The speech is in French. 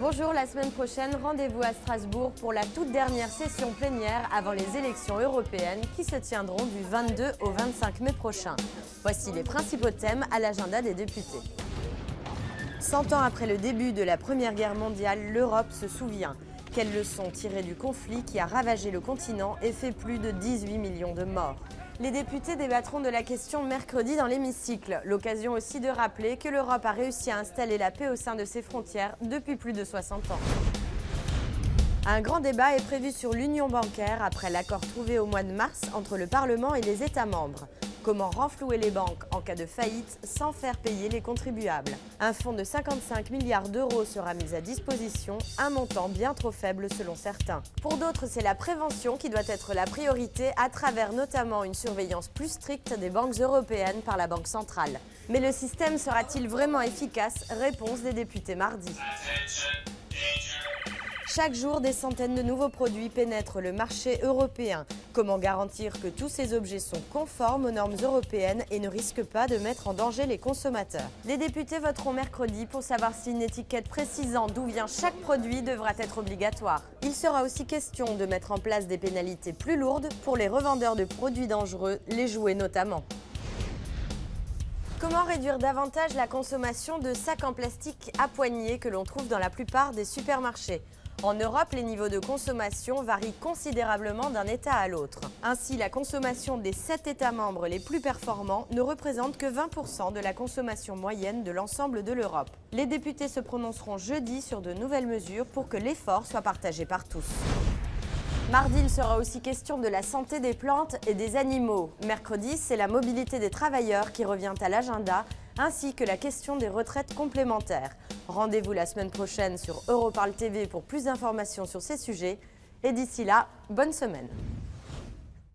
Bonjour, la semaine prochaine, rendez-vous à Strasbourg pour la toute dernière session plénière avant les élections européennes qui se tiendront du 22 au 25 mai prochain. Voici les principaux thèmes à l'agenda des députés. Cent ans après le début de la Première Guerre mondiale, l'Europe se souvient. Quelles leçons tirer du conflit qui a ravagé le continent et fait plus de 18 millions de morts? Les députés débattront de la question mercredi dans l'hémicycle. L'occasion aussi de rappeler que l'Europe a réussi à installer la paix au sein de ses frontières depuis plus de 60 ans. Un grand débat est prévu sur l'union bancaire après l'accord trouvé au mois de mars entre le Parlement et les États membres. Comment renflouer les banques en cas de faillite sans faire payer les contribuables Un fonds de 55 milliards d'euros sera mis à disposition, un montant bien trop faible selon certains. Pour d'autres, c'est la prévention qui doit être la priorité à travers notamment une surveillance plus stricte des banques européennes par la Banque centrale. Mais le système sera-t-il vraiment efficace? Réponse des députés mardi. Chaque jour, des centaines de nouveaux produits pénètrent le marché européen. Comment garantir que tous ces objets sont conformes aux normes européennes et ne risquent pas de mettre en danger les consommateurs? Les députés voteront mercredi pour savoir si une étiquette précisant d'où vient chaque produit devra être obligatoire. Il sera aussi question de mettre en place des pénalités plus lourdes pour les revendeurs de produits dangereux, les jouets notamment. Comment réduire davantage la consommation de sacs en plastique à poignées que l'on trouve dans la plupart des supermarchés? En Europe, les niveaux de consommation varient considérablement d'un État à l'autre. Ainsi, la consommation des 7 États membres les plus performants ne représente que 20% de la consommation moyenne de l'ensemble de l'Europe. Les députés se prononceront jeudi sur de nouvelles mesures pour que l'effort soit partagé par tous. Mardi, il sera aussi question de la santé des plantes et des animaux. Mercredi, c'est la mobilité des travailleurs qui revient à l'agenda, ainsi que la question des retraites complémentaires. Rendez-vous la semaine prochaine sur Europarl TV pour plus d'informations sur ces sujets. Et d'ici là, bonne semaine